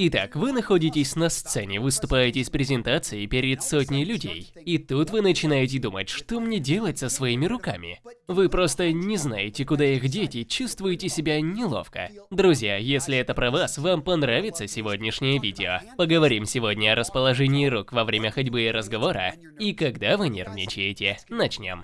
Итак, вы находитесь на сцене, выступаете с презентацией перед сотней людей. И тут вы начинаете думать, что мне делать со своими руками. Вы просто не знаете, куда их деть и чувствуете себя неловко. Друзья, если это про вас, вам понравится сегодняшнее видео. Поговорим сегодня о расположении рук во время ходьбы и разговора, и когда вы нервничаете. Начнем.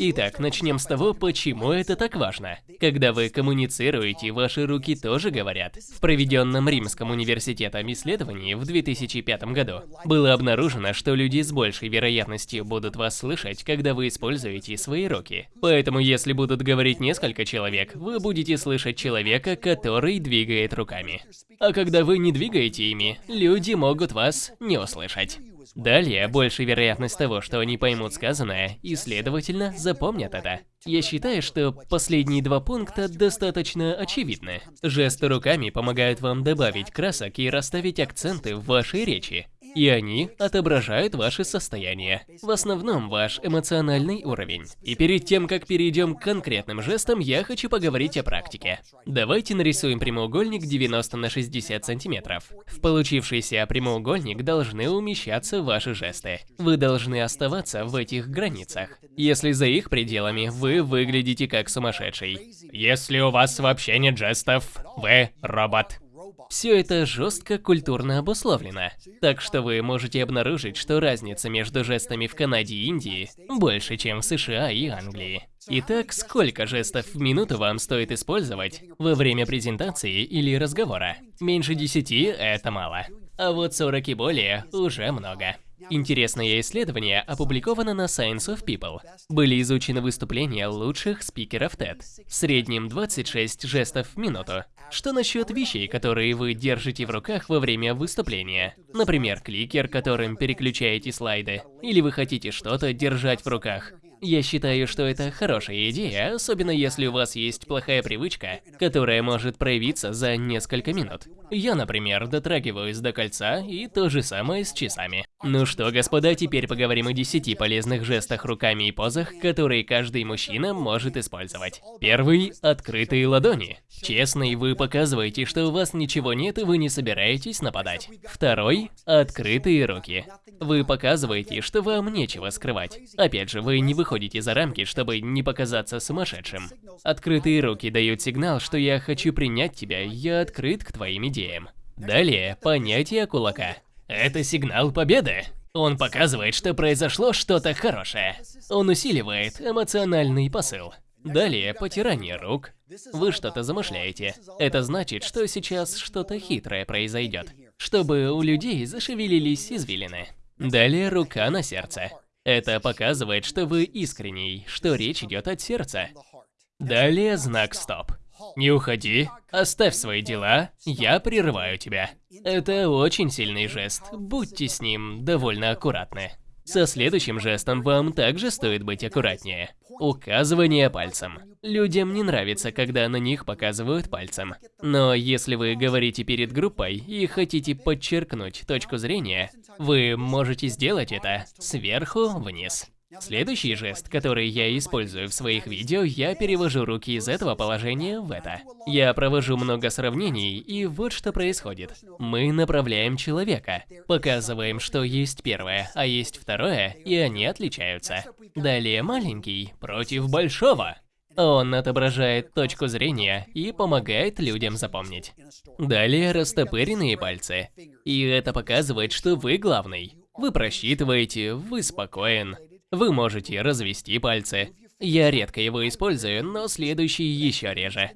Итак, начнем с того, почему это так важно. Когда вы коммуницируете, ваши руки тоже говорят. В проведенном Римском университетом исследовании в 2005 году было обнаружено, что люди с большей вероятностью будут вас слышать, когда вы используете свои руки. Поэтому, если будут говорить несколько человек, вы будете слышать человека, который двигает руками. А когда вы не двигаете ими, люди могут вас не услышать. Далее, больше вероятность того, что они поймут сказанное и, следовательно, запомнят это. Я считаю, что последние два пункта достаточно очевидны. Жесты руками помогают вам добавить красок и расставить акценты в вашей речи и они отображают ваше состояние, в основном ваш эмоциональный уровень. И перед тем, как перейдем к конкретным жестам, я хочу поговорить о практике. Давайте нарисуем прямоугольник 90 на 60 сантиметров. В получившийся прямоугольник должны умещаться ваши жесты. Вы должны оставаться в этих границах. Если за их пределами, вы выглядите как сумасшедший. Если у вас вообще нет жестов, вы робот. Все это жестко культурно обусловлено, так что вы можете обнаружить, что разница между жестами в Канаде и Индии больше, чем в США и Англии. Итак, сколько жестов в минуту вам стоит использовать во время презентации или разговора? Меньше 10 – это мало. А вот 40 и более – уже много. Интересное исследование опубликовано на Science of People. Были изучены выступления лучших спикеров TED. В среднем 26 жестов в минуту. Что насчет вещей, которые вы держите в руках во время выступления? Например, кликер, которым переключаете слайды. Или вы хотите что-то держать в руках. Я считаю, что это хорошая идея, особенно если у вас есть плохая привычка, которая может проявиться за несколько минут. Я, например, дотрагиваюсь до кольца, и то же самое с часами. Ну что, господа, теперь поговорим о 10 полезных жестах руками и позах, которые каждый мужчина может использовать. Первый – открытые ладони. Честно, и вы показываете, что у вас ничего нет и вы не собираетесь нападать. Второй – открытые руки. Вы показываете, что вам нечего скрывать. Опять же, вы не выходите за рамки, чтобы не показаться сумасшедшим. Открытые руки дают сигнал, что я хочу принять тебя, я открыт к твоим идеям. Далее, понятие кулака. Это сигнал победы. Он показывает, что произошло что-то хорошее. Он усиливает эмоциональный посыл. Далее, потирание рук. Вы что-то замышляете. Это значит, что сейчас что-то хитрое произойдет, чтобы у людей зашевелились извилины. Далее, рука на сердце. Это показывает, что вы искренний, что речь идет от сердца. Далее, знак стоп. Не уходи, оставь свои дела, я прерываю тебя. Это очень сильный жест, будьте с ним довольно аккуратны. Со следующим жестом вам также стоит быть аккуратнее. Указывание пальцем. Людям не нравится, когда на них показывают пальцем. Но если вы говорите перед группой и хотите подчеркнуть точку зрения, вы можете сделать это сверху вниз. Следующий жест, который я использую в своих видео, я перевожу руки из этого положения в это. Я провожу много сравнений, и вот что происходит. Мы направляем человека, показываем, что есть первое, а есть второе, и они отличаются. Далее маленький против большого. Он отображает точку зрения и помогает людям запомнить. Далее растопыренные пальцы. И это показывает, что вы главный. Вы просчитываете, вы спокоен, вы можете развести пальцы. Я редко его использую, но следующий еще реже.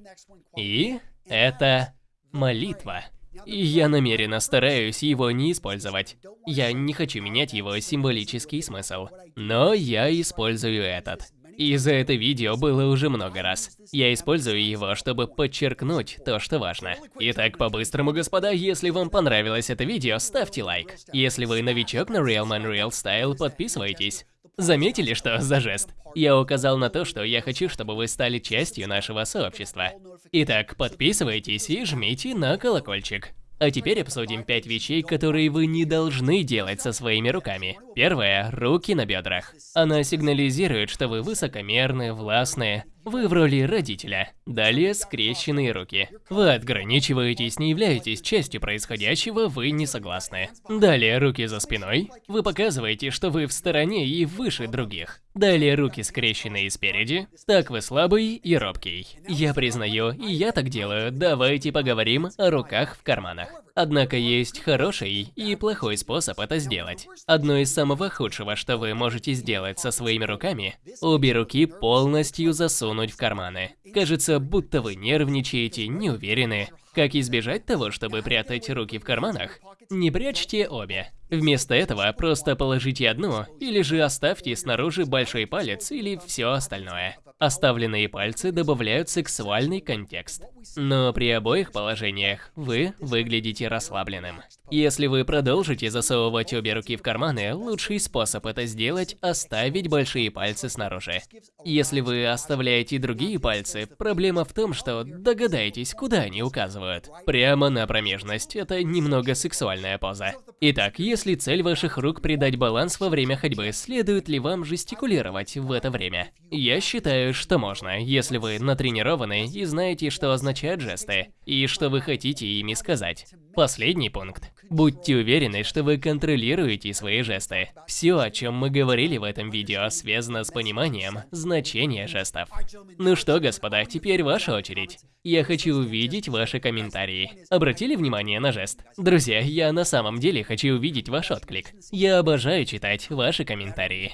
И это молитва. И я намеренно стараюсь его не использовать. Я не хочу менять его символический смысл. Но я использую этот. И за это видео было уже много раз. Я использую его, чтобы подчеркнуть то, что важно. Итак, по-быстрому, господа, если вам понравилось это видео, ставьте лайк. Если вы новичок на Real Man Real Style, подписывайтесь. Заметили, что за жест? Я указал на то, что я хочу, чтобы вы стали частью нашего сообщества. Итак, подписывайтесь и жмите на колокольчик. А теперь обсудим 5 вещей, которые вы не должны делать со своими руками. Первое – руки на бедрах. Она сигнализирует, что вы высокомерны, властны, вы в роли родителя. Далее скрещенные руки. Вы отграничиваетесь, не являетесь частью происходящего, вы не согласны. Далее руки за спиной. Вы показываете, что вы в стороне и выше других. Далее руки скрещенные спереди. Так вы слабый и робкий. Я признаю, и я так делаю. Давайте поговорим о руках в карманах. Однако есть хороший и плохой способ это сделать. Одно из самого худшего, что вы можете сделать со своими руками, обе руки полностью засунуть в карманы. Кажется, будто вы нервничаете, не уверены. Как избежать того, чтобы прятать руки в карманах? Не прячьте обе. Вместо этого просто положите одну, или же оставьте снаружи большой палец или все остальное. Оставленные пальцы добавляют сексуальный контекст. Но при обоих положениях вы выглядите расслабленным. Если вы продолжите засовывать обе руки в карманы, лучший способ это сделать – оставить большие пальцы снаружи. Если вы оставляете другие пальцы, проблема в том, что догадаетесь, куда они указывают. Прямо на промежность – это немного сексуальная поза. Итак, если цель ваших рук придать баланс во время ходьбы, следует ли вам жестикулировать в это время? Я считаю, что можно, если вы натренированы и знаете, что означают жесты, и что вы хотите ими сказать. Последний пункт. Будьте уверены, что вы контролируете свои жесты. Все, о чем мы говорили в этом видео, связано с пониманием значения жестов. Ну что, господа, теперь ваша очередь. Я хочу увидеть ваши комментарии. Обратили внимание на жест? Друзья, я на самом деле хочу увидеть ваш отклик. Я обожаю читать ваши комментарии.